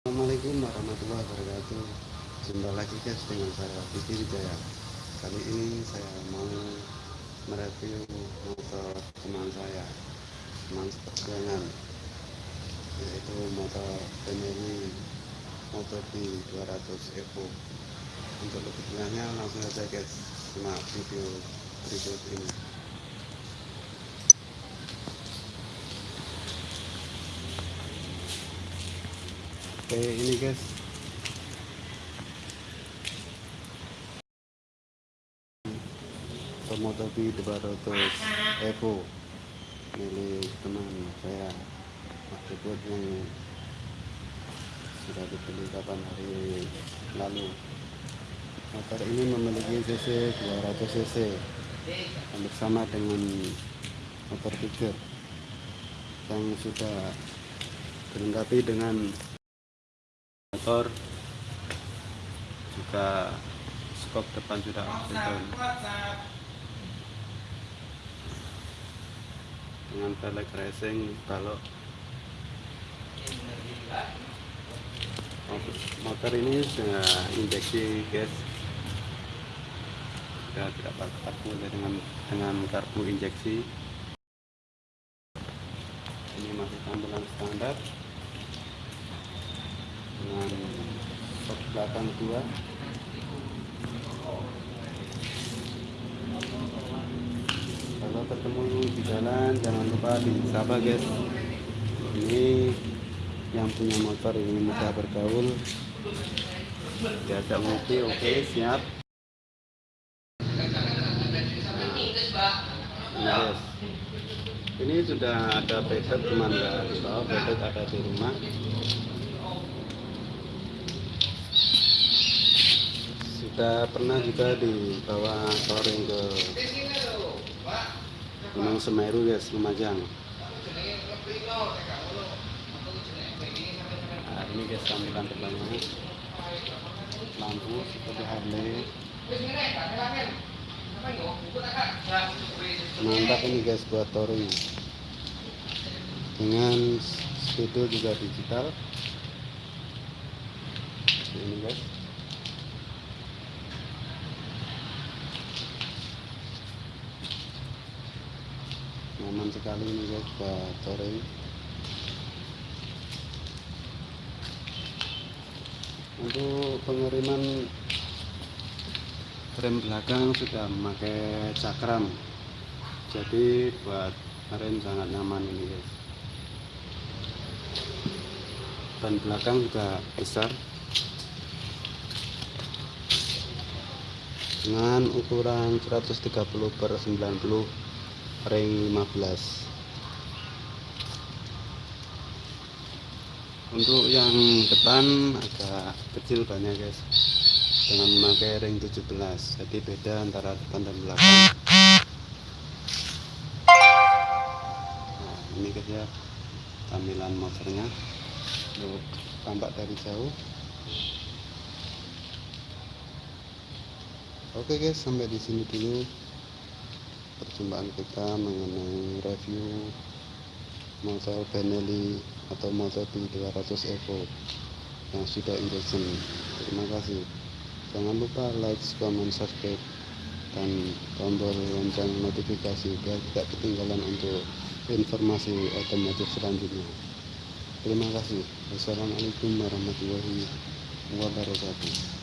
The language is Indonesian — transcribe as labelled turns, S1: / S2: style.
S1: Assalamualaikum warahmatullahi wabarakatuh. Jumpa lagi guys dengan saya Didi Wijaya Kali ini saya mau mereview motor teman saya Teman seperjuangan Yaitu motor Benelli Motor B200 Evo. Untuk lebih jelasnya langsung saja guys Simak video berikut ini Oke ini guys. Tomoto B200 Evo milik teman saya Mas Debut yang sudah dibeli kapan hari lalu. Motor ini memiliki cc 200 cc hampir sama dengan motor tiga yang sudah dilengkapi dengan motor juga skop depan sudah dengan pelek racing kalau motor ini sudah injeksi gas. Sudah tidak pakai dengan dengan karbu injeksi. Ini masih tampilan standar dengan sok belakang dua. Kalau ketemu di jalan jangan lupa disapa guys. Ini yang punya motor ini mudah bergaul. Diajak ngopi oke okay, siap. Nah, yes. ini sudah ada pedot teman ya bahwa pedot ada di rumah sudah pernah juga dibawa touring ke Gunung Semeru guys Lumajang. Nah ini guys tampilan depannya lampu seperti Harley. Mantap ini guys buat touring. Dengan speedo juga digital. Ini guys nyaman sekali ini guys buat touring untuk pengiriman rem belakang sudah memakai cakram. Jadi buat rem sangat nyaman ini guys ban belakang juga besar. Dengan ukuran 130 per 90 ring 15 untuk yang depan agak kecil banyak guys. Dengan memakai ring 17 jadi beda antara depan dan belakang. Nah, ini guys ya tampilan motornya. Untuk tampak dari jauh. Oke guys sampai di sini dulu perjumpaan kita mengenai review motor Benelli atau motor B200 Evo yang sudah injection terima kasih. Jangan lupa like, comment, subscribe dan tombol lonceng notifikasi biar tidak ketinggalan untuk informasi otomotif selanjutnya. Terima kasih. Wassalamualaikum warahmatullahi wabarakatuh